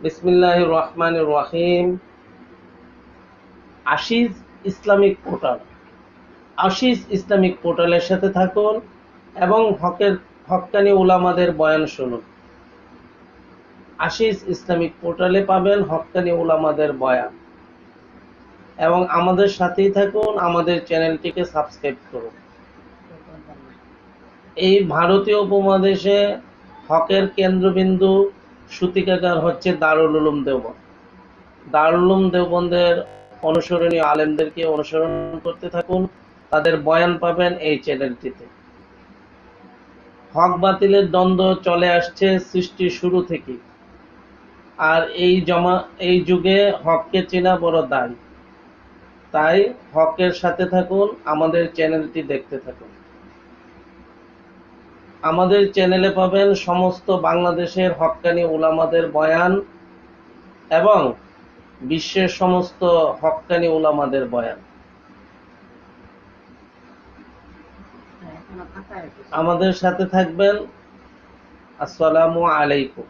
বিসমিল্লাহ রহমান রহিম। Ashish Islamic portal. Ashish Islamic পোর্টালের সাথে থাকুন এবং হকের হক্কানি উলামাদের বয়ান শুনুন। আশিস ইসলামিক পোর্টালে পাবেন হকানি উলামাদের বয়ান। এবং আমাদের সাথেই থাকুন, আমাদের চ্যানেলটিকে সাবস্ক্রাইব করুন। এই ভারতীয় উপমহাদেশে হকের কেন্দ্রবিন্দু সূতিকাগার হচ্ছে দারুল উলুম দেওবন্দ। দারুল উলুম দেওবন্দের অনুসরণীয় আলেমদেরকে অনুসরণ করতে থাকুন, তাদের বয়ান পাবেন এই চ্যানেলটিতে। হক বাতিলের দ্বন্দ্ব চলে আসছে সৃষ্টির শুরু থেকে। আর এই জমা, এই যুগে হককে চেনা বড় দায়। তাই হকের সাথে থাকুন, আমাদের চ্যানেলটি দেখতে থাকুন। আমাদের চ্যানেলে পাবেন সমস্ত বাংলাদেশের হক্কানি উলামাদের বয়ান এবং বিশ্বের সমস্ত হক্কানি উলামাদের বয়ান। আমাদের সাথে থাকবেন। আসসালামু আলাইকুম।